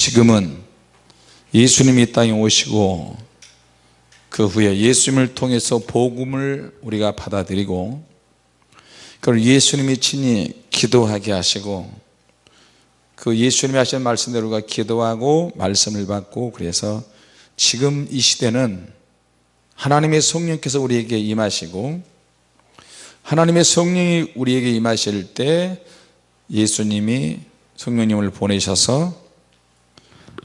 지금은 예수님이 이 땅에 오시고 그 후에 예수님을 통해서 복음을 우리가 받아들이고 그걸 예수님이 친히 기도하게 하시고 그 예수님이 하신 말씀대로 우리가 기도하고 말씀을 받고 그래서 지금 이 시대는 하나님의 성령께서 우리에게 임하시고 하나님의 성령이 우리에게 임하실 때 예수님이 성령님을 보내셔서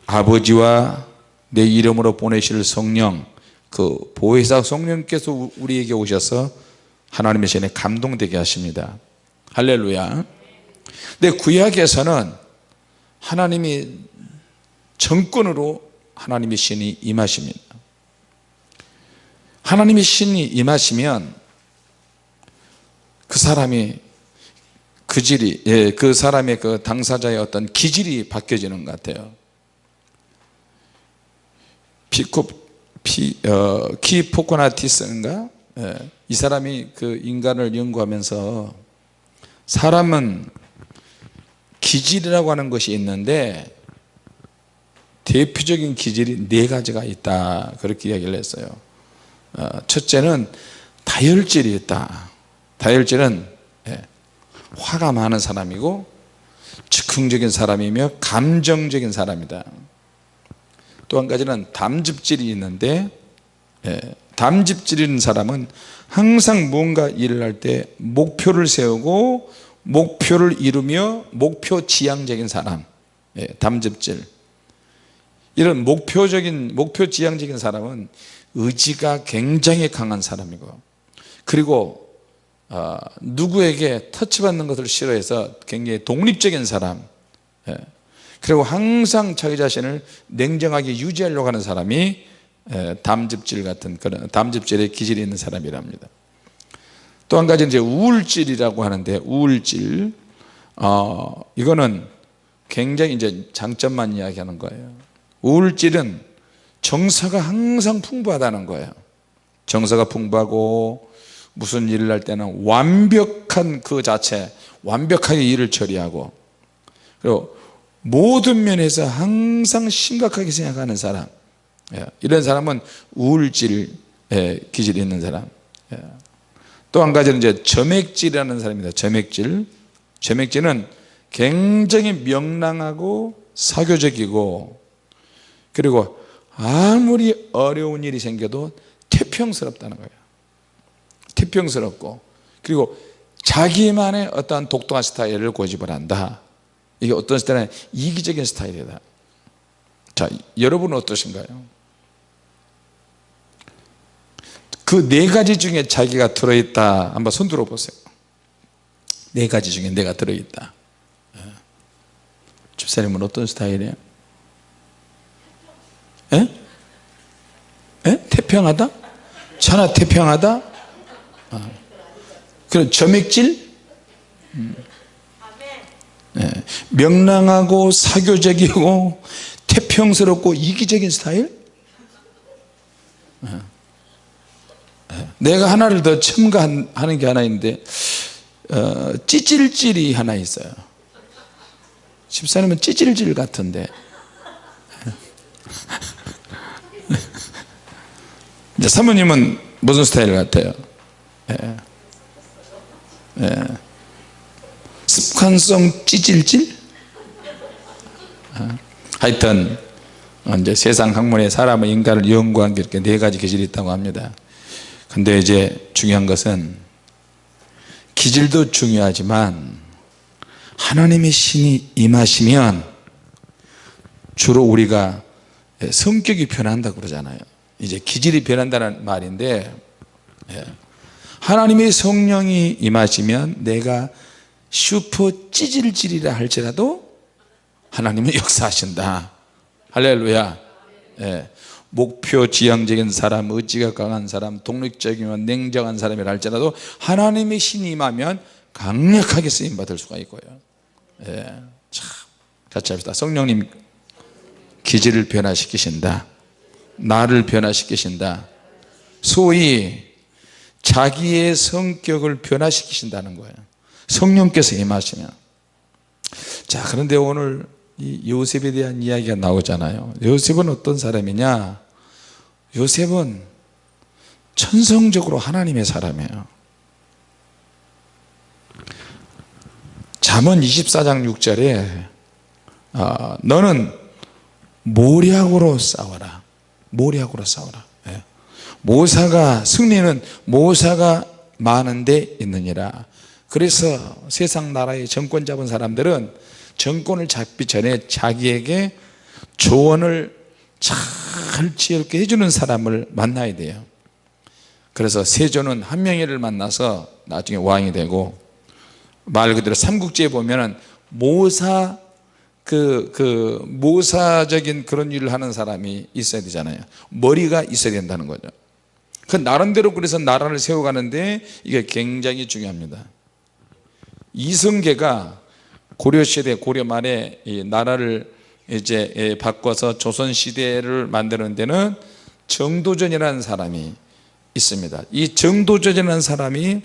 아버지와 내 이름으로 보내실 성령 그 보혜사 성령께서 우리에게 오셔서 하나님의 신에 감동되게 하십니다. 할렐루야. 근데 구약에서는 하나님이 정권으로 하나님의 신이 임하십니다. 하나님의 신이 임하시면 그 사람이 그 질이 예, 그 사람의 그 당사자의 어떤 기질이 바뀌어지는 것 같아요 피코 피, 어, 키 포코나티스인가? 예, 이 사람이 그 인간을 연구하면서 사람은 기질이라고 하는 것이 있는데 대표적인 기질이 네 가지가 있다. 그렇게 이야기를 했어요. 어, 첫째는 다혈질이 있다. 다혈질은 예, 화가 많은 사람이고 즉흥적인 사람이며 감정적인 사람이다 또 한 가지는 담즙질이 있는데 예, 담즙질 있는 사람은 항상 무언가 일을 할 때 목표를 세우고 목표를 이루며 목표 지향적인 사람 예, 담즙질 이런 목표적인 목표 지향적인 사람은 의지가 굉장히 강한 사람이고 그리고 어, 누구에게 터치받는 것을 싫어해서 굉장히 독립적인 사람 예. 그리고 항상 자기 자신을 냉정하게 유지하려고 하는 사람이 예, 담즙질 같은 그런 담즙질의 기질이 있는 사람이랍니다. 또 한 가지 이제 우울질이라고 하는데 우울질. 어, 이거는 굉장히 이제 장점만 이야기하는 거예요. 우울질은 정서가 항상 풍부하다는 거예요. 정서가 풍부하고 무슨 일을 할 때는 완벽한 그 자체 완벽하게 일을 처리하고 그리고 모든 면에서 항상 심각하게 생각하는 사람. 예, 이런 사람은 우울질 기질이 있는 사람. 예. 또한 가지는 이제 점액질이라는 사람입니다. 점액질. 점액질은 굉장히 명랑하고 사교적이고 그리고 아무리 어려운 일이 생겨도 태평스럽다는 거예요. 태평스럽고 그리고 자기만의 어떠한 독특한 스타일을 고집을 한다 이게 어떤 스타일은 이기적인 스타일이다 자 여러분은 어떠신가요? 그 네 가지 중에 자기가 들어있다 한번 손 들어 보세요 네 가지 중에 내가 들어있다 예. 집사님은 어떤 스타일이에요? 에? 예? 에? 예? 태평하다? 천하 태평하다? 아. 그럼 점액질? 음. 네. 명랑하고 사교적이고 태평스럽고 이기적인 스타일? 네. 네. 내가 하나를 더 첨가하는 게 하나 있는데 어, 찌질질이 하나 있어요 집사님은 찌질질 같은데 사모님은 무슨 스타일 같아요? 예. 예. 습관성 찌질질? 어. 하여튼 이제 세상 학문에 사람의 인간을 연구한 게 이렇게 네 가지 기질이 있다고 합니다. 근데 이제 중요한 것은 기질도 중요하지만 하나님의 신이 임하시면 주로 우리가 성격이 변한다고 그러잖아요. 이제 기질이 변한다는 말인데 예. 하나님의 성령이 임하시면 내가 슈퍼 찌질질이라 할지라도 하나님은 역사하신다. 할렐루야. 예. 목표 지향적인 사람 의지가 강한 사람 독립적이며 냉정한 사람이라 할지라도 하나님의 신이 임하면 강력하게 쓰임받을 수가 있고요. 예. 참 같이 합시다. 성령님 기질을 변화시키신다. 나를 변화시키신다. 소위 자기의 성격을 변화시키신다는 거예요 성령께서 임하시면. 자 그런데 오늘 이 요셉에 대한 이야기가 나오잖아요. 요셉은 어떤 사람이냐? 요셉은 천성적으로 하나님의 사람이에요. 잠언 24장 6절에 어, 너는 모략으로 싸워라. 모략으로 싸워라. 예. 모사가 승리는 모사가 많은데 있느니라 그래서 세상 나라의 정권 잡은 사람들은 정권을 잡기 전에 자기에게 조언을 잘 지혜롭게 해주는 사람을 만나야 돼요 그래서 세조는 한명희를 만나서 나중에 왕이 되고 말 그대로 삼국지에 보면은 모사 그, 그, 모사적인 그런 일을 하는 사람이 있어야 되잖아요. 머리가 있어야 된다는 거죠. 그 나름대로 그래서 나라를 세워가는데 이게 굉장히 중요합니다. 이성계가 고려시대 고려 말에 이 나라를 이제 예, 바꿔서 조선시대를 만드는 데는 정도전이라는 사람이 있습니다. 이 정도전이라는 사람이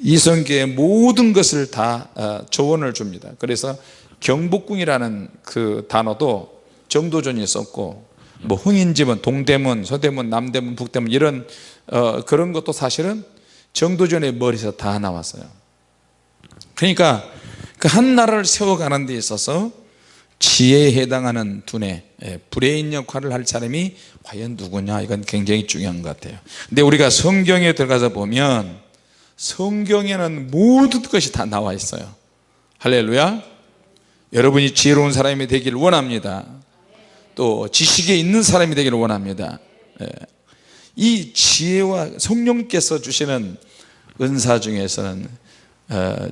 이성계의 모든 것을 다 어, 조언을 줍니다. 그래서 경복궁이라는 그 단어도 정도전이 썼고 뭐 흥인지문 동대문, 서대문, 남대문, 북대문 이런 어, 그런 것도 사실은 정도전의 머리에서 다 나왔어요. 그러니까 그 한 나라를 세워가는 데 있어서 지혜에 해당하는 두뇌, 예, 브레인 역할을 할 사람이 과연 누구냐 이건 굉장히 중요한 것 같아요. 근데 우리가 성경에 들어가서 보면 성경에는 모든 것이 다 나와 있어요. 할렐루야. 여러분이 지혜로운 사람이 되기를 원합니다. 또 지식에 있는 사람이 되기를 원합니다. 예. 이 지혜와 성령께서 주시는 은사 중에서는 어,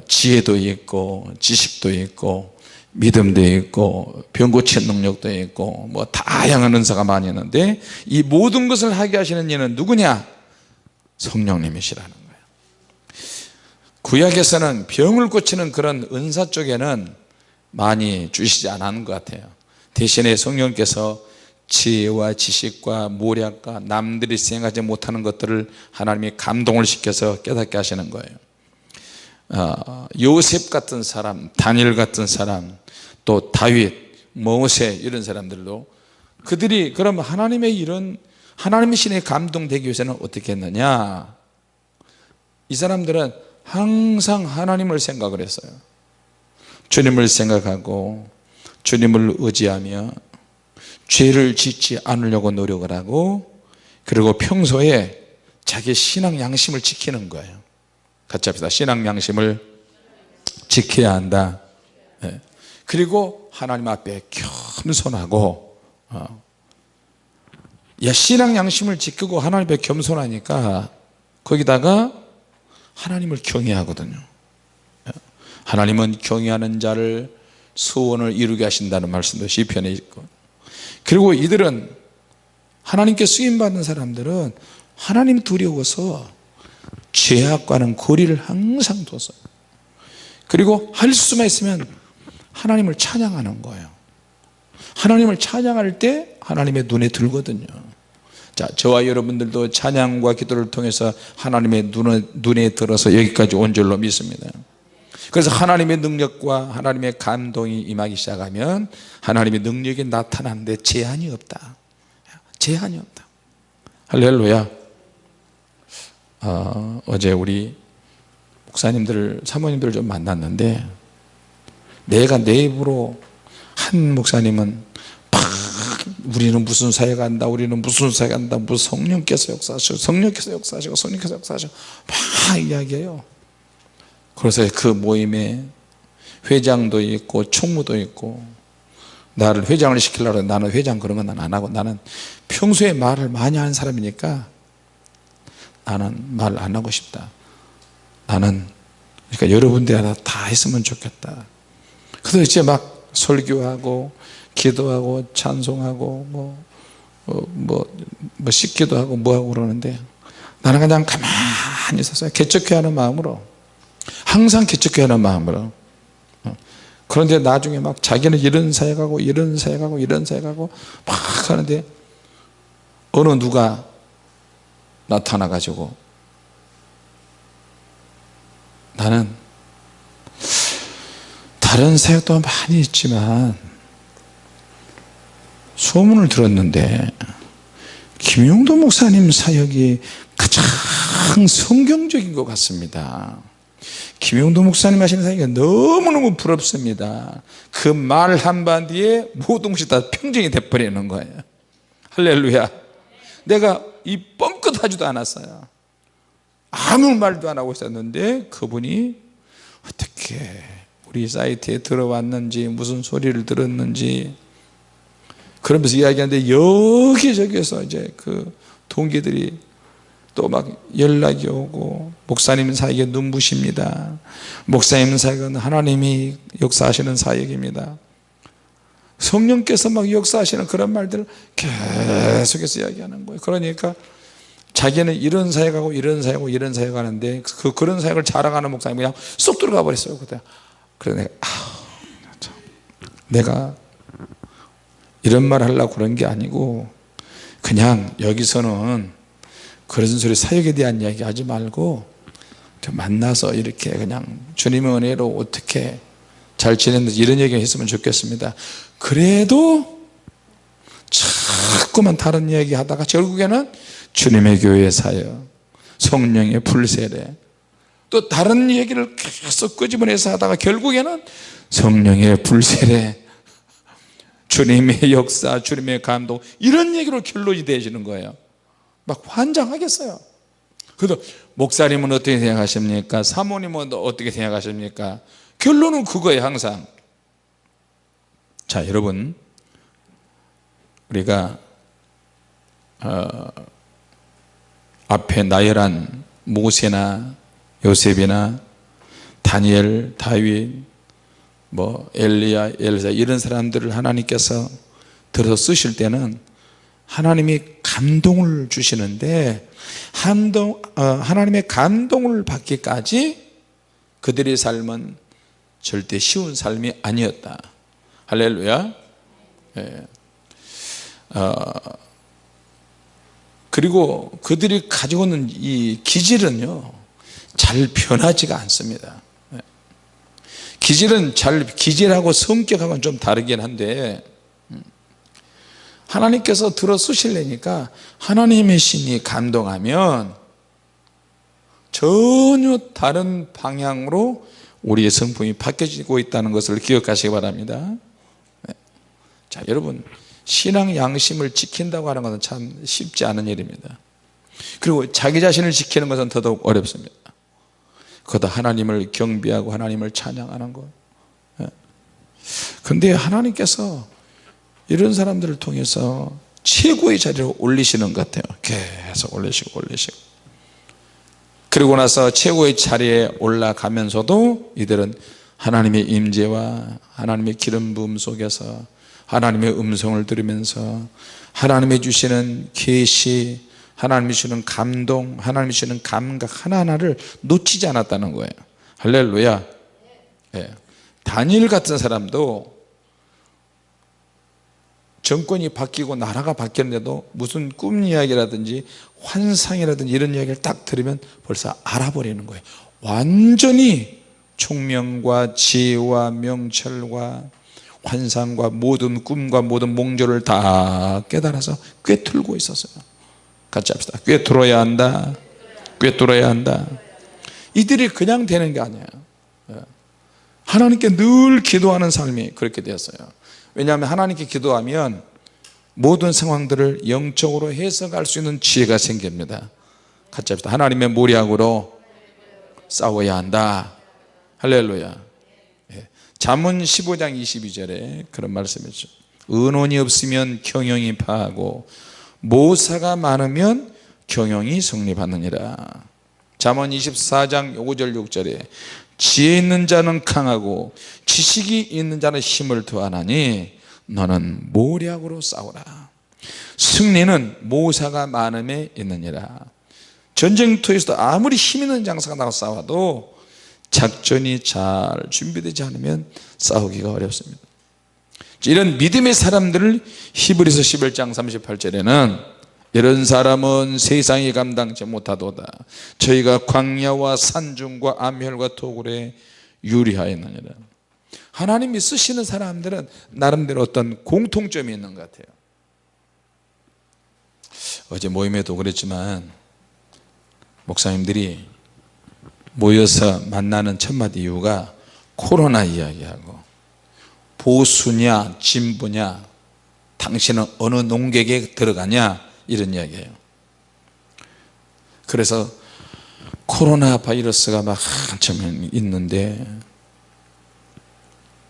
지혜도 있고 지식도 있고 믿음도 있고 병 고치는 능력도 있고 뭐 다양한 은사가 많이 있는데 이 모든 것을 하게 하시는 이는 누구냐? 성령님이시라는 거예요. 구약에서는 병을 고치는 그런 은사 쪽에는 많이 주시지 않은 것 같아요. 대신에 성령께서 지혜와 지식과 모략과 남들이 생각하지 못하는 것들을 하나님이 감동을 시켜서 깨닫게 하시는 거예요. 어, 요셉 같은 사람 다니엘 같은 사람 또 다윗 모세 이런 사람들도 그들이 그럼 하나님의 이런 하나님의 신에 감동되기 위해서는 어떻게 했느냐? 이 사람들은 항상 하나님을 생각을 했어요. 주님을 생각하고 주님을 의지하며 죄를 짓지 않으려고 노력을 하고 그리고 평소에 자기 신앙 양심을 지키는 거예요 같이 합시다 신앙 양심을 지켜야 한다 네. 그리고 하나님 앞에 겸손하고 어. 야 신앙 양심을 지키고 하나님 앞에 겸손하니까 거기다가 하나님을 경외하거든요 예. 하나님은 경외하는 자를 소원을 이루게 하신다는 말씀도 시편에 있고 그리고 이들은 하나님께 쓰임받는 사람들은 하나님 두려워서 죄악과는 거리를 항상 뒀어요. 그리고 할 수만 있으면 하나님을 찬양하는 거예요. 하나님을 찬양할 때 하나님의 눈에 들거든요. 자 저와 여러분들도 찬양과 기도를 통해서 하나님의 눈에, 눈에 들어서 여기까지 온 줄로 믿습니다. 그래서 하나님의 능력과 하나님의 감동이 임하기 시작하면 하나님의 능력이 나타나는데 제한이 없다. 제한이 없다. 할렐루야 어, 어제 우리 목사님들 사모님들을 좀 만났는데 내가 내 입으로 한 목사님은 막 우리는 무슨 사회 간다 우리는 무슨 사회 간다 무슨 성령께서 역사하시고 성령께서 역사하시고 성령께서 역사하시고 막 이야기해요. 그래서 그 모임에 회장도 있고 총무도 있고 나를 회장을 시키려고 나는 회장 그런 건 안 하고 나는 평소에 말을 많이 하는 사람이니까 나는 말 안 하고 싶다. 나는 그러니까 여러분들 하나 다 했으면 좋겠다. 그래서 이제 막 설교하고 기도하고 찬송하고 뭐, 뭐, 뭐, 뭐 씻기도 하고 뭐하고 그러는데 나는 그냥 가만히 있었어요. 개척해 하는 마음으로. 항상 개척해 하는 마음으로. 어. 그런데 나중에 막 자기는 이런 사역하고 이런 사역하고 이런 사역하고 막 하는데 어느 누가 나타나 가지고. 나는 다 다른 사역도 많이 있지만 소문을 들었는데 김용도 목사님 사역이 가장 성경적인 것 같습니다. 김용도 목사님 하시는 사역이 너무너무 부럽습니다. 그 말 한마디에 모든 것이 다 평정이 돼버리는 거예요. 할렐루야. 내가 이 뻥끗하지도 않았어요. 아무 말도 안 하고 있었는데 그분이 어떻게 우리 사이트에 들어왔는지 무슨 소리를 들었는지 그러면서 이야기하는데 여기저기에서 이제 그 동기들이 또 막 연락이 오고 목사님 사역에 눈부십니다. 목사님 사역은 하나님이 역사하시는 사역입니다. 성령께서 막 역사하시는 그런 말들을 계속해서 이야기하는 거예요. 그러니까 자기는 이런 사역하고 이런 사역하고 이런 사역하는데 그 그런 사역을 자랑하는 목사님이 그냥 쏙 들어가 버렸어요 그때. 내가 아, 내가 이런 말 하려고 그런 게 아니고 그냥 여기서는 그런 소리 사역에 대한 이야기 하지 말고 만나서 이렇게 그냥 주님의 은혜로 어떻게 잘 지냈는지 이런 얘기 했으면 좋겠습니다. 그래도 자꾸만 다른 이야기 하다가 결국에는 주님의 교회 사역 성령의 불세례 또 다른 얘기를 계속 끄집어내서 하다가 결국에는 성령의 불세례 주님의 역사 주님의 감동 이런 얘기로 결론이 되어지는 거예요. 막 환장하겠어요. 그래도 목사님은 어떻게 생각하십니까? 사모님은 어떻게 생각하십니까? 결론은 그거예요 항상. 자 여러분 우리가 어, 앞에 나열한 모세나 요셉이나 다니엘, 다윗, 뭐 엘리야, 엘사 이런 사람들을 하나님께서 들어서 쓰실 때는 하나님이 감동을 주시는데 감동, 어, 하나님의 감동을 받기까지 그들의 삶은 절대 쉬운 삶이 아니었다 할렐루야 예. 어, 그리고 그들이 가지고 있는 이 기질은요 잘 변하지가 않습니다 예. 기질은 잘 기질하고 성격하고는 좀 다르긴 한데 음, 하나님께서 들어 쓰실래니까 하나님의 신이 감동하면 전혀 다른 방향으로 우리의 성품이 바뀌어지고 있다는 것을 기억하시기 바랍니다 네. 자 여러분 신앙 양심을 지킨다고 하는 것은 참 쉽지 않은 일입니다. 그리고 자기 자신을 지키는 것은 더더욱 어렵습니다. 그다 하나님을 경비하고 하나님을 찬양하는 것. 근데 하나님께서 이런 사람들을 통해서 최고의 자리로 올리시는 것 같아요. 계속 올리시고 올리시고. 그리고 나서 최고의 자리에 올라가면서도 이들은 하나님의 임재와 하나님의 기름 부음 속에서 하나님의 음성을 들으면서 하나님이 주시는 계시 하나님이 주시는 감동 하나님이 주시는 감각 하나하나를 놓치지 않았다는 거예요. 할렐루야. 예. 다니엘 같은 사람도 정권이 바뀌고 나라가 바뀌었는데도 무슨 꿈 이야기라든지 환상이라든지 이런 이야기를 딱 들으면 벌써 알아버리는 거예요. 완전히 총명과 지혜와 명철과 환상과 모든 꿈과 모든 몽조를 다 깨달아서 꿰뚫고 있었어요. 같이 합시다. 꿰뚫어야 한다. 꿰뚫어야 한다. 이들이 그냥 되는 게 아니에요. 예. 하나님께 늘 기도하는 삶이 그렇게 되었어요. 왜냐하면 하나님께 기도하면 모든 상황들을 영적으로 해석할 수 있는 지혜가 생깁니다. 같이 합시다. 하나님의 모략으로 싸워야 한다. 할렐루야 예. 잠언 15장 22절에 그런 말씀이죠. 은혼이 없으면 경영이 파하고 모사가 많으면 경영이 성립하느니라. 잠언 24장 5절 6절에 지혜 있는 자는 강하고 지식이 있는 자는 힘을 더하나니 너는 모략으로 싸우라. 승리는 모사가 많음에 있느니라. 전쟁터에서도 아무리 힘 있는 장사가 나가 싸워도 작전이 잘 준비되지 않으면 싸우기가 어렵습니다. 이런 믿음의 사람들을 히브리서 11장 38절에는 이런 사람은 세상이 감당치 못하도다. 저희가 광야와 산중과 암혈과 토굴에 유리하였느니라. 하나님이 쓰시는 사람들은 나름대로 어떤 공통점이 있는 것 같아요. 어제 모임에도 그랬지만 목사님들이 모여서 만나는 첫마디 이유가 코로나 이야기하고 보수냐 진보냐 당신은 어느 농객에 들어가냐 이런 이야기예요. 그래서 코로나 바이러스가 막 한참 있는데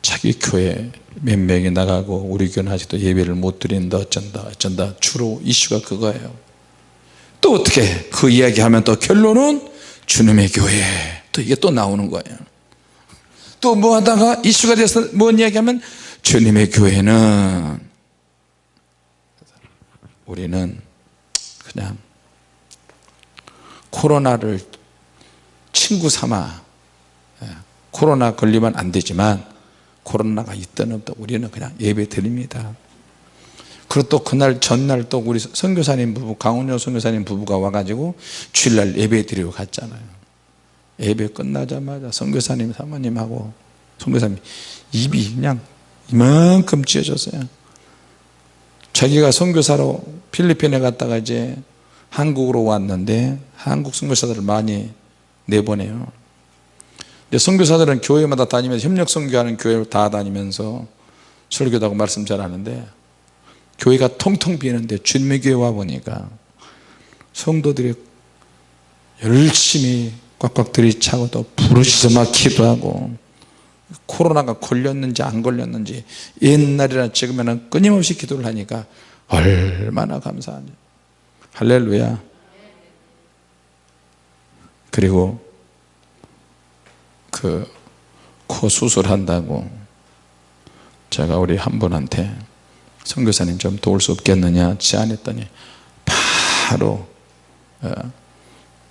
자기 교회 몇 명이 나가고 우리 교회는 아직도 예배를 못 드린다 어쩐다 어쩐다 주로 이슈가 그거예요. 또 어떻게 그 이야기하면 또 결론은 주님의 교회. 또 이게 또 나오는 거예요. 또 뭐 하다가 이슈가 돼서 뭔 이야기하면 주님의 교회는 우리는 그냥 코로나를 친구 삼아 예, 코로나 걸리면 안 되지만 코로나가 있든 없든 우리는 그냥 예배 드립니다 그리고 또 그날 전날 또 우리 선교사님 부부 강원효 선교사님 부부가 와가지고 주일날 예배 드리고 갔잖아요. 예배 끝나자마자 선교사님 사모님하고 선교사님 입이 그냥 이만큼 찢어졌어요. 자기가 선교사로 필리핀에 갔다가 이제 한국으로 왔는데 한국 선교사들을 많이 내보내요. 선교사들은 교회마다 다니면서 협력 선교하는 교회를 다 다니면서 설교도 하고 말씀 잘하는데 교회가 통통 비는데 주님의 교회 와 보니까 성도들이 열심히 꽉꽉 들이차고 또 부르짖어 막 기도하고 코로나가 걸렸는지 안 걸렸는지 옛날이나 지금에는 끊임없이 기도를 하니까 얼마나 감사한지 할렐루야. 그리고 그 코 수술한다고 제가 우리 한 분한테 선교사님 좀 도울 수 없겠느냐? 제안했더니 바로 어,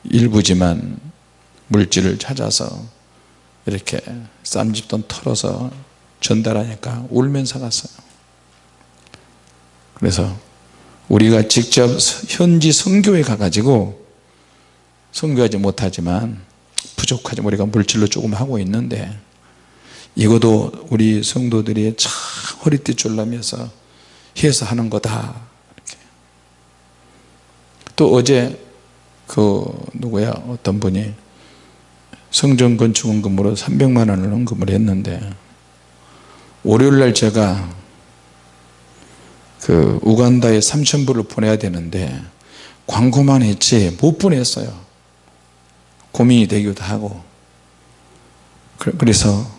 일부지만 물질을 찾아서 이렇게 쌈집돈 털어서 전달하니까 울면서 갔어요. 그래서 우리가 직접 현지 선교에 가가지고 선교하지 못하지만 부족하지 우리가 물질로 조금 하고 있는데 이것도 우리 성도들이 참 허리띠 졸라면서 해서 하는 거다. 이렇게. 또 어제 그 누구야? 어떤 분이 성전 건축원금으로 300만 원을 언금을 했는데 월요일날 제가 그 우간다에 3천불을 보내야 되는데 광고만 했지 못 보냈어요. 고민이 되기도 하고. 그래서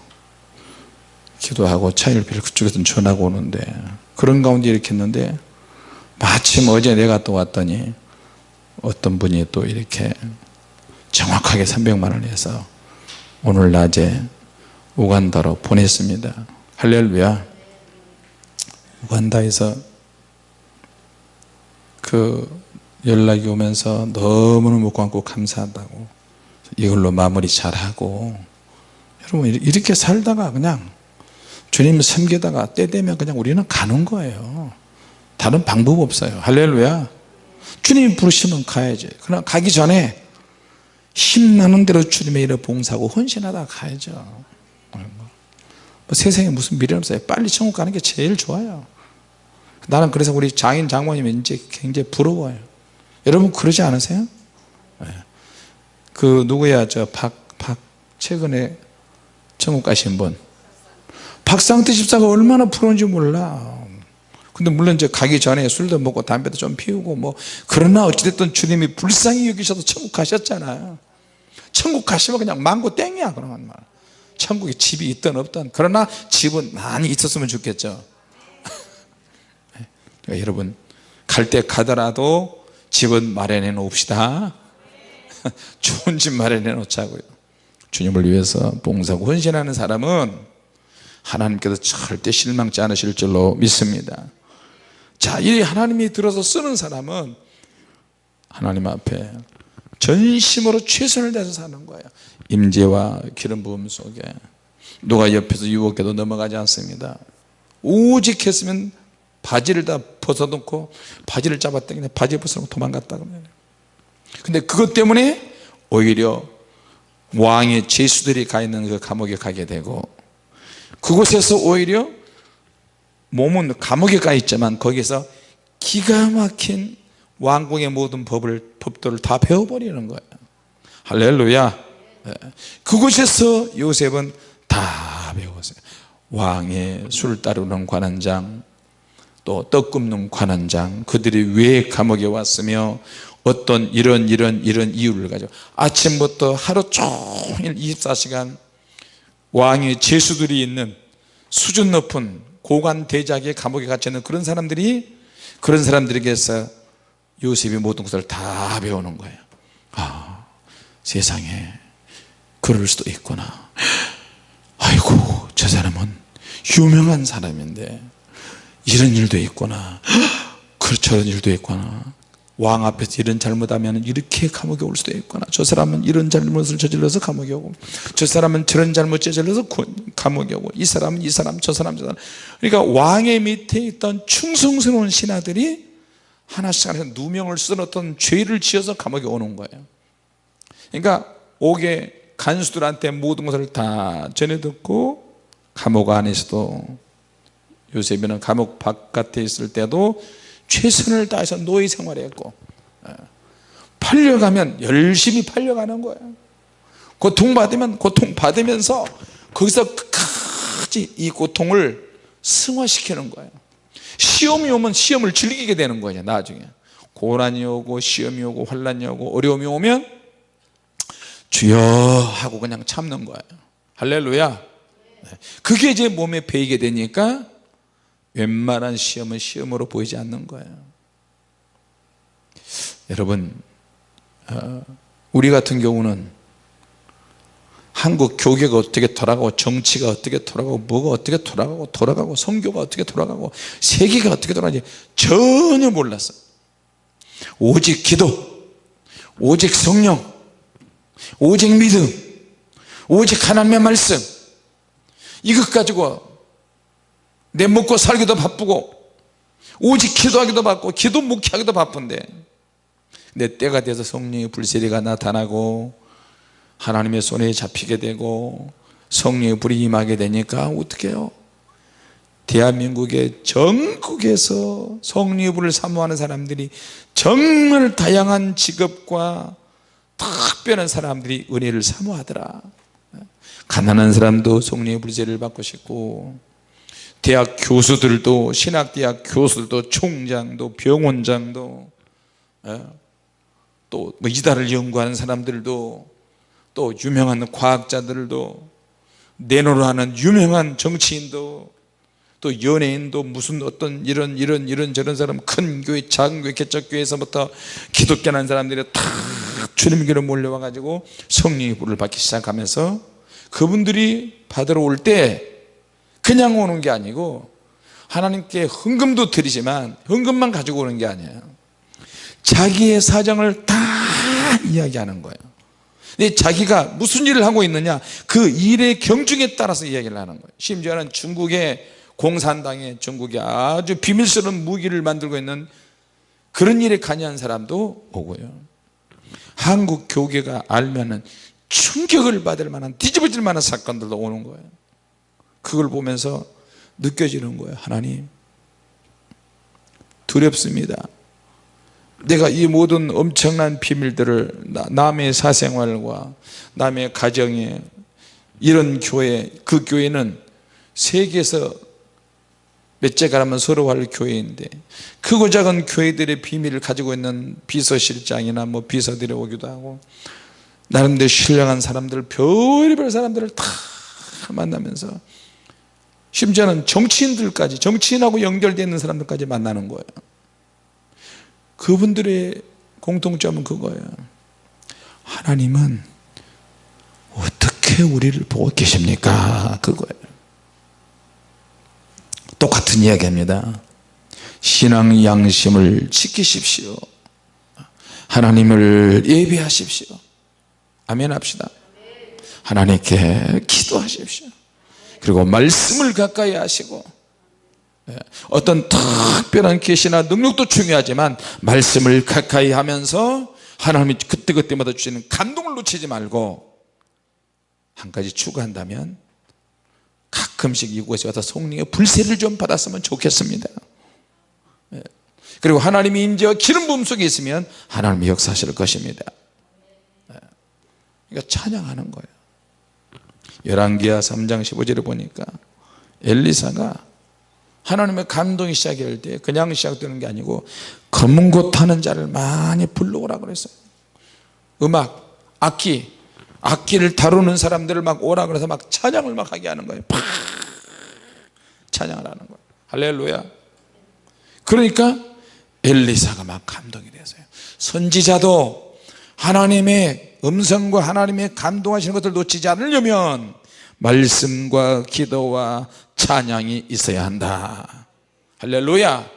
기도하고 차일비를 그쪽에서 전하고 오는데 그런 가운데 이렇게 했는데 마침 어제 내가 또 왔더니 어떤 분이 또 이렇게 정확하게 300만 원 해서 오늘 낮에 우간다로 보냈습니다. 할렐루야. 우간다에서 그 연락이 오면서 너무너무 고맙고 감사하다고 이걸로 마무리 잘하고 여러분 이렇게 살다가 그냥 주님을 섬기다가 때 되면 그냥 우리는 가는 거예요. 다른 방법 없어요. 할렐루야. 주님이 부르시면 가야지. 그러나 가기 전에 힘나는 대로 주님의 일을 봉사하고 헌신하다 가야죠. 뭐 세상에 무슨 미련 없어요. 빨리 천국 가는 게 제일 좋아요. 나는 그래서 우리 장인 장모님 이제 굉장히 부러워요. 여러분 그러지 않으세요? 네. 그 누구야? 저 박 박 최근에 천국 가신 분 박상태 집사가 얼마나 부러운지 몰라. 근데 물론 이제 가기 전에 술도 먹고 담배도 좀 피우고 뭐 그러나 어찌됐든 주님이 불쌍히 여기셔서 천국 가셨잖아요 천국 가시면 그냥 망고 땡이야 그러면 말. 천국에 집이 있든 없든. 그러나 집은 많이 있었으면 좋겠죠. 그러니까 여러분 갈 때 가더라도 집은 마련해 놓읍시다. 좋은 집 마련해 놓자고요. 주님을 위해서 봉사하고 헌신하는 사람은 하나님께서 절대 실망치 않으실 줄로 믿습니다. 자, 이 하나님이 들어서 쓰는 사람은 하나님 앞에 전심으로 최선을 다해서 사는 거예요. 임재와 기름 부음 속에. 누가 옆에서 유혹해도 넘어가지 않습니다. 오직 했으면 바지를 다 벗어놓고 바지를 잡았더니 바지 벗어놓고 도망갔다 근데 그것 때문에 오히려 왕의 죄수들이 가 있는 그 감옥에 가게 되고 그곳에서 오히려 몸은 감옥에 가 있지만 거기서 기가 막힌 왕궁의 모든 법을 법도를 다 배워버리는 거예요. 할렐루야. 예. 그곳에서 요셉은 다 배웠어요. 왕의 술 따르는 관원장 또 떡 굽는 관원장 그들이 왜 감옥에 왔으며 어떤 이런 이런 이런 이유를 가지고 아침부터 하루 종일 24시간 왕의 제수들이 있는 수준 높은 고관 대작의 감옥에 갇혀 있는 그런 사람들이 그런 사람들에게서 요셉이 모든 것을 다 배우는 거예요. 아 세상에 그럴 수도 있구나. 아이고 저 사람은 유명한 사람인데 이런 일도 있구나. 그 저런 일도 있구나 왕 앞에서 이런 잘못하면 이렇게 감옥에 올 수도 있구나. 저 사람은 이런 잘못을 저질러서 감옥에 오고 저 사람은 저런 잘못 저질러서 감옥에 오고 이 사람은 이 사람 저 사람 저 사람. 그러니까 왕의 밑에 있던 충성스러운 신하들이 하나씩 하나씩 누명을 쓰던 어떤 죄를 지어서 감옥에 오는 거예요. 그러니까 옥에 간수들한테 모든 것을 다 전해 듣고 감옥 안에서도 요셉이는 감옥 바깥에 있을 때도 최선을 다해서 노예 생활했고 예. 팔려가면 열심히 팔려가는 거예요. 고통받으면 고통받으면서 거기서 끝까지 이 고통을 승화시키는 거예요. 시험이 오면 시험을 즐기게 되는 거예요 나중에. 고난이 오고 시험이 오고 환란이 오고 어려움이 오면 주여 하고 그냥 참는 거예요. 할렐루야. 네. 그게 이제 몸에 배이게 되니까 웬만한 시험은 시험으로 보이지 않는 거예요. 여러분 어, 우리 같은 경우는 한국 교계가 어떻게 돌아가고 정치가 어떻게 돌아가고 뭐가 어떻게 돌아가고 돌아가고 성교가 어떻게 돌아가고 세계가 어떻게 돌아가는지 전혀 몰랐어 오직 기도 오직 성령 오직 믿음 오직 하나님의 말씀 이것 가지고 내 먹고 살기도 바쁘고 오직 기도하기도 바쁘고 기도 묵히하기도 바쁜데 내 때가 돼서 성령의 불세리가 나타나고 하나님의 손에 잡히게 되고 성령의 불이 임하게 되니까 어떻게 해요? 대한민국의 전국에서 성령의 불을 사모하는 사람들이 정말 다양한 직업과 특별한 사람들이 은혜를 사모하더라 가난한 사람도 성령의 불세를 받고 싶고 대학 교수들도 신학대학 교수들도 총장도 병원장도 예, 또뭐 이달을 연구하는 사람들도 또 유명한 과학자들도 내노로 하는 유명한 정치인도 또 연예인도 무슨 어떤 이런 이런 이런 저런 사람 큰 교회 작은 교회 개척교회에서부터 기독교하는 사람들이 다 주님께로 몰려와 가지고 성령의 불을 받기 시작하면서 그분들이 받으러 올때 그냥 오는 게 아니고 하나님께 헌금도 드리지만 헌금만 가지고 오는 게 아니에요. 자기의 사정을 다 이야기하는 거예요. 근데 자기가 무슨 일을 하고 있느냐? 그 일의 경중에 따라서 이야기를 하는 거예요. 심지어는 중국의 공산당에 중국에 아주 비밀스러운 무기를 만들고 있는 그런 일에 관여한 사람도 오고요. 한국 교계가 알면은 충격을 받을 만한 뒤집어질 만한 사건들도 오는 거예요 그걸 보면서 느껴지는 거예요. 하나님 두렵습니다. 내가 이 모든 엄청난 비밀들을 남의 사생활과 남의 가정에 이런 교회 그 교회는 세계에서 몇째 가라면 서로 할 교회인데 크고 작은 교회들의 비밀을 가지고 있는 비서실장이나 뭐 비서들이 오기도 하고 나름대로 신령한 사람들 별별 사람들을 다 만나면서 심지어는 정치인들까지 정치인하고 연결되어 있는 사람들까지 만나는 거예요. 그분들의 공통점은 그거예요. 하나님은 어떻게 우리를 보고 계십니까? 그거예요. 똑같은 이야기입니다. 신앙 양심을 지키십시오. 하나님을 예배하십시오. 아멘 합시다. 하나님께 기도하십시오 그리고 말씀을 가까이 하시고 예, 어떤 특별한 계시나 능력도 중요하지만 말씀을 가까이 하면서 하나님이 그때그때마다 주시는 감동을 놓치지 말고 한 가지 추구한다면 가끔씩 이곳에 와서 성령의 불세를 좀 받았으면 좋겠습니다 예. 그리고 하나님이 인재와 기름 부음 속에 있으면 하나님이 역사하실 것입니다 예. 그러니까 찬양하는 거예요 열왕기하 3장 15절에 보니까 엘리사가 하나님의 감동이 시작할 때 그냥 시작되는 게 아니고 검은 곳 타는 자를 많이 불러오라 그랬어요. 음악, 악기 악기를 다루는 사람들을 막 오라 그래서 막 찬양을 막 하게 하는 거예요. 팍! 찬양을 하는 거예요. 할렐루야. 그러니까 엘리사가 막 감동이 됐어요. 선지자도 하나님의 음성과 하나님의 감동하시는 것을 놓치지 않으려면 말씀과 기도와 찬양이 있어야 한다. 할렐루야.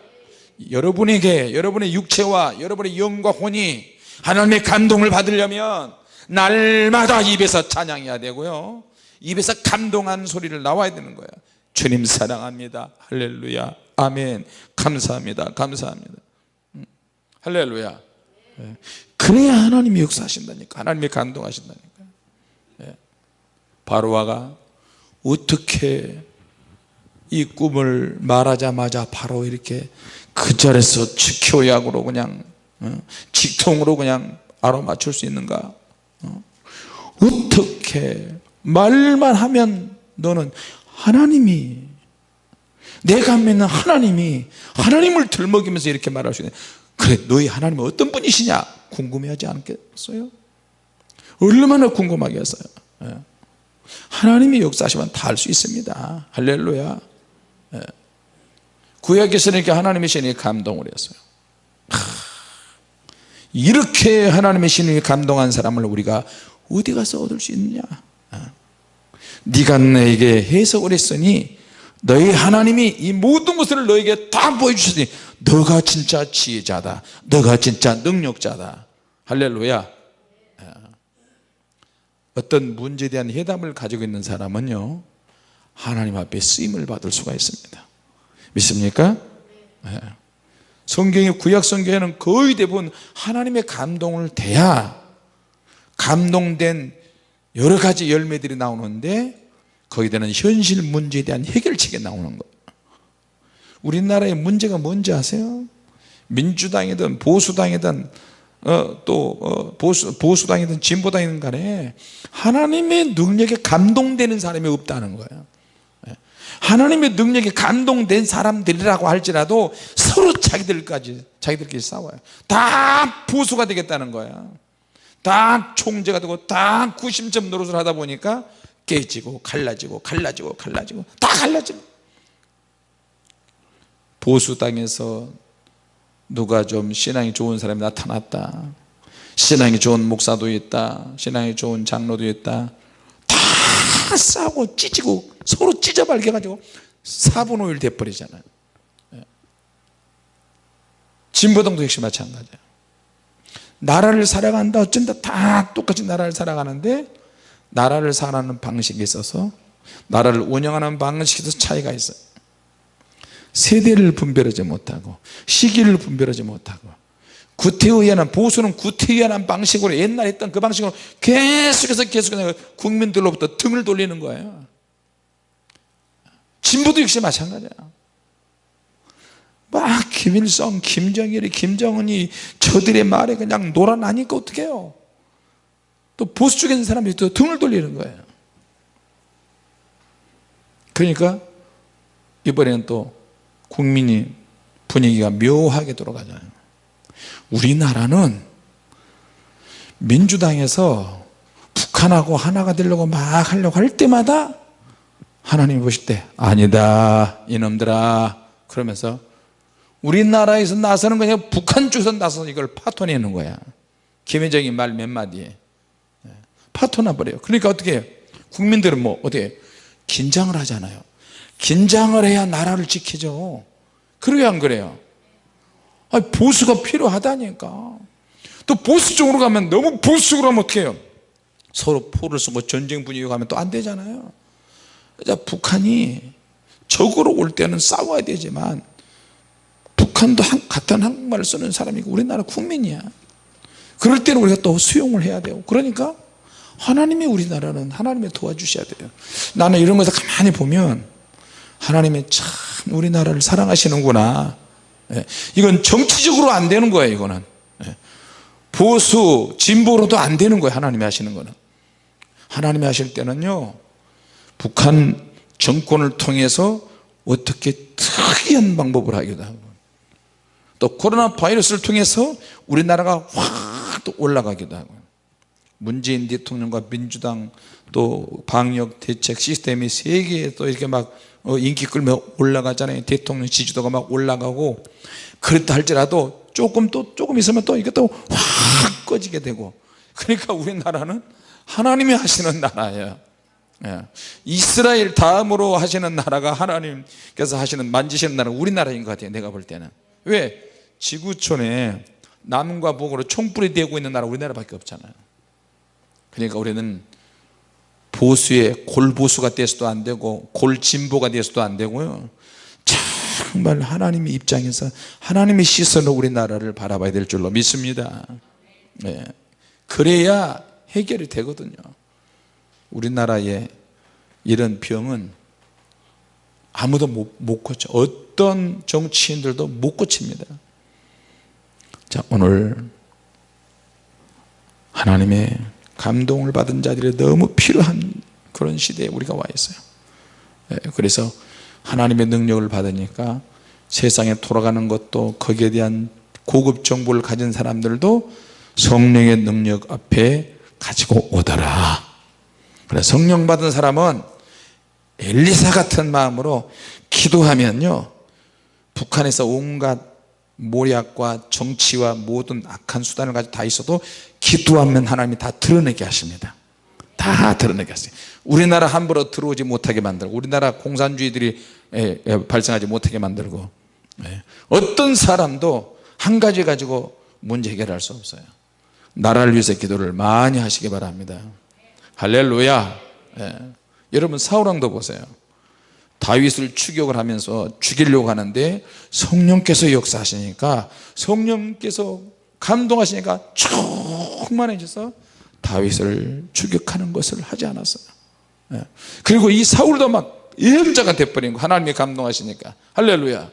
여러분에게 여러분의 육체와 여러분의 영과 혼이 하나님의 감동을 받으려면 날마다 입에서 찬양해야 되고요. 입에서 감동한 소리를 나와야 되는 거예요 주님 사랑합니다. 할렐루야. 아멘. 감사합니다. 감사합니다. 음, 할렐루야. 예. 그래야 하나님이 역사하신다니까 하나님이 감동하신다니까 예. 바로와가 어떻게 이 꿈을 말하자마자 바로 이렇게 그 자리에서 직효약으로 그냥 어, 직통으로 그냥 알아맞힐 수 있는가 어? 어떻게 말만 하면 너는 하나님이 내가 믿는 하나님이 하나님을 들먹이면서 이렇게 말할 수 있는 그래 너희 하나님은 어떤 분이시냐 궁금해하지 않겠어요? 얼마나 궁금하겠어요 예. 하나님이 역사하시면 다할수 있습니다 할렐루야 예. 구약에서는 이렇게 하나님의 신이 감동을 했어요 이렇게 하나님의 신이 감동한 사람을 우리가 어디 가서 얻을 수 있느냐 어. 네가 내게 해석을 했으니 너희 하나님이 이 모든 것을 너에게 다 보여주셨으니 너가 진짜 지혜자다 너가 진짜 능력자다 할렐루야 어. 어떤 문제에 대한 해답을 가지고 있는 사람은요 하나님 앞에 쓰임을 받을 수가 있습니다 믿습니까? 네. 성경의 구약 성경에는 거의 대부분 하나님의 감동을 대야 감동된 여러 가지 열매들이 나오는데 거기에는 현실 문제에 대한 해결책이 나오는 거예요 우리나라의 문제가 뭔지 아세요? 민주당이든 보수당이든 어, 또 어, 보수, 보수당이든 진보당이든 간에 하나님의 능력에 감동되는 사람이 없다는 거예요. 하나님의 능력에 감동된 사람들이라고 할지라도 서로 자기들까지 자기들끼리 싸워요. 다 보수가 되겠다는 거야 다 총재가 되고 다 구심점 노릇을 하다 보니까 깨지고 갈라지고 갈라지고 갈라지고 다 갈라지고 보수당에서 누가 좀 신앙이 좋은 사람이 나타났다. 신앙이 좋은 목사도 있다. 신앙이 좋은 장로도 있다. 다 싸우고 찢고 서로 찢어발겨 가지고 사분오일 돼버리잖아요. 예. 진보당도 역시 마찬가지예요 나라를 살아간다. 어쩐다. 다 똑같이 나라를 살아가는데 나라를 살아가는 방식에 있어서 나라를 운영하는 방식에서 차이가 있어요. 세대를 분별하지 못하고 시기를 분별하지 못하고 구태의연한 보수는 구태의연한 방식으로 옛날 했던 그 방식으로 계속해서 계속해서 국민들로부터 등을 돌리는 거예요. 진보도 역시 마찬가지야. 막 김일성, 김정일이, 김정은이 저들의 말에 그냥 놀아나니까 어떻게 해요 또 보수 쪽에 있는 사람들이 또 등을 돌리는 거예요. 그러니까 이번에는 또 국민이 분위기가 묘하게 돌아가잖아요. 우리나라는 민주당에서 북한하고 하나가 되려고 막 하려고 할 때마다 하나님 보실 때 아니다 이놈들아. 그러면서 우리나라에서 나서는 그냥 북한 쪽에서 나서서 이걸 파토내는 거야. 김혜정이 말 몇 마디에. 예, 파토나 버려요. 그러니까 어떻게 해요? 국민들은 뭐 어떻게 긴장을 하잖아요. 긴장을 해야 나라를 지키죠. 그래야 안 그래요? 아니, 보수가 필요하다니까. 또 보수 쪽으로 가면 너무 보수 쪽으로 하면 어떻게 해요? 서로 포를 쓰고 전쟁 분위기 가면 또 안 되잖아요. 그러니까 북한이 적으로 올 때는 싸워야 되지만 북한도 한, 같은 한국말을 쓰는 사람이고 우리나라 국민이야. 그럴 때는 우리가 또 수용을 해야 되고. 그러니까 하나님이 우리나라는 하나님이 도와주셔야 돼요. 나는 이런 것을 가만히 보면 하나님이 참 우리나라를 사랑하시는구나. 예. 이건 정치적으로 안 되는 거예요 이거는. 예. 보수 진보로도 안 되는 거예요 하나님이 하시는 거는. 하나님이 하실 때는요 북한 정권을 통해서 어떻게 특이한 방법을 하기도 하고 또 코로나 바이러스를 통해서 우리나라가 확 또 올라가기도 하고 문재인 대통령과 민주당 또 방역 대책 시스템이 세계에 또 이렇게 막 어, 인기 끌며 올라가잖아요. 대통령 지지도가 막 올라가고. 그렇다 할지라도 조금 또 조금 있으면 또 이게 또 확 꺼지게 되고. 그러니까 우리나라는 하나님이 하시는 나라예요. 예. 이스라엘 다음으로 하시는 나라가 하나님께서 하시는 만지시는 나라가 우리나라인 것 같아요 내가 볼 때는. 왜? 지구촌에 남과 북으로 총불이 되고 있는 나라 우리나라밖에 없잖아요 그러니까 우리는 보수의 골보수가 돼서도 안 되고 골진보가 돼서도 안 되고요. 정말 하나님의 입장에서 하나님의 시선으로 우리나라를 바라봐야 될 줄로 믿습니다. 네. 그래야 해결이 되거든요. 우리나라의 이런 병은 아무도 못, 못 고쳐. 어떤 정치인들도 못 고칩니다. 자 오늘 하나님의 감동을 받은 자들이 너무 필요한 그런 시대에 우리가 와 있어요. 예, 그래서 하나님의 능력을 받으니까 세상에 돌아가는 것도 거기에 대한 고급 정보를 가진 사람들도 성령의 능력 앞에 가지고 오더라. 그래 성령 받은 사람은 엘리사 같은 마음으로 기도하면요 북한에서 온갖 모략과 정치와 모든 악한 수단을 가지고 다 있어도 기도하면 하나님이 다 드러내게 하십니다. 다 드러내게 하세요. 우리나라 함부로 들어오지 못하게 만들고 우리나라 공산주의들이 발생하지 못하게 만들고 예. 어떤 사람도 한 가지 가지고 문제 해결할 수 없어요. 나라를 위해서 기도를 많이 하시기 바랍니다. 할렐루야. 예. 여러분 사울왕도 보세요. 다윗을 추격을 하면서 죽이려고 하는데 성령께서 역사하시니까 성령께서 감동하시니까 충만해져서 다윗을 추격하는 것을 하지 않았어요. 예. 그리고 이 사울도 막 예언자가 돼버린 거 하나님이 감동하시니까. 할렐루야.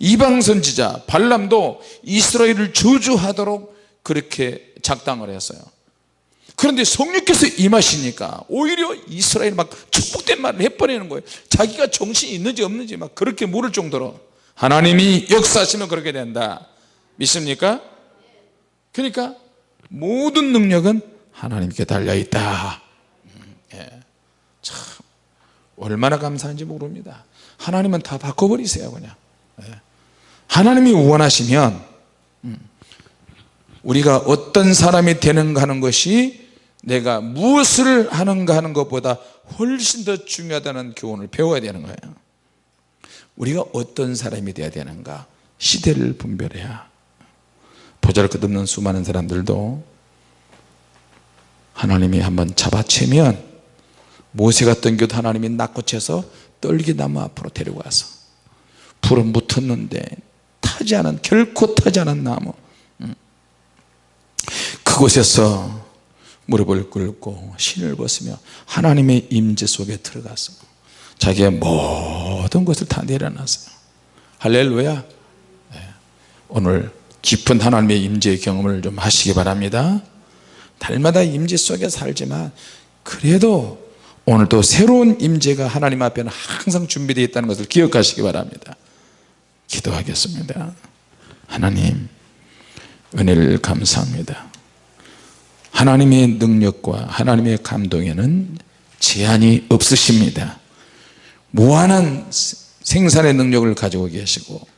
이방 선지자 발람도 이스라엘을 저주하도록 그렇게 작당을 했어요. 그런데 성령께서 임하시니까 오히려 이스라엘 막 축복된 말을 해버리는 거예요. 자기가 정신이 있는지 없는지 막 그렇게 물을 정도로 하나님이 역사하시면 그렇게 된다. 믿습니까? 그러니까 모든 능력은 하나님께 달려있다 음, 예. 참 얼마나 감사한지 모릅니다 하나님은 다 바꿔버리세요 그냥 예. 하나님이 원하시면 음, 우리가 어떤 사람이 되는가 하는 것이 내가 무엇을 하는가 하는 것보다 훨씬 더 중요하다는 교훈을 배워야 되는 거예요 우리가 어떤 사람이 되어야 되는가 시대를 분별해야 보잘것없는 수많은 사람들도 하나님이 한번 잡아채면 모세 같은 경우도 하나님이 낚고채서 떨기나무 앞으로 데려가서 불은 붙었는데 타지 않은 결코 타지 않은 나무 음. 그곳에서 무릎을 꿇고 신을 벗으며 하나님의 임재 속에 들어가서 자기의 모든 것을 다 내려놨어요 할렐루야 네. 오늘 깊은 하나님의 임재의 경험을 좀 하시기 바랍니다. 달마다 임재 속에 살지만 그래도 오늘도 새로운 임재가 하나님 앞에는 항상 준비되어 있다는 것을 기억하시기 바랍니다. 기도하겠습니다. 하나님 은혜를 감사합니다. 하나님의 능력과 하나님의 감동에는 제한이 없으십니다. 무한한 생산의 능력을 가지고 계시고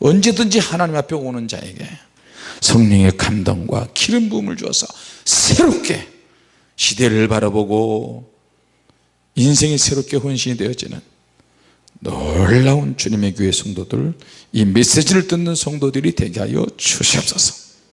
언제든지 하나님 앞에 오는 자에게 성령의 감동과 기름 부음을 주어서 새롭게 시대를 바라보고 인생이 새롭게 헌신이 되어지는 놀라운 주님의 교회 성도들 이 메시지를 듣는 성도들이 되게 하여 주시옵소서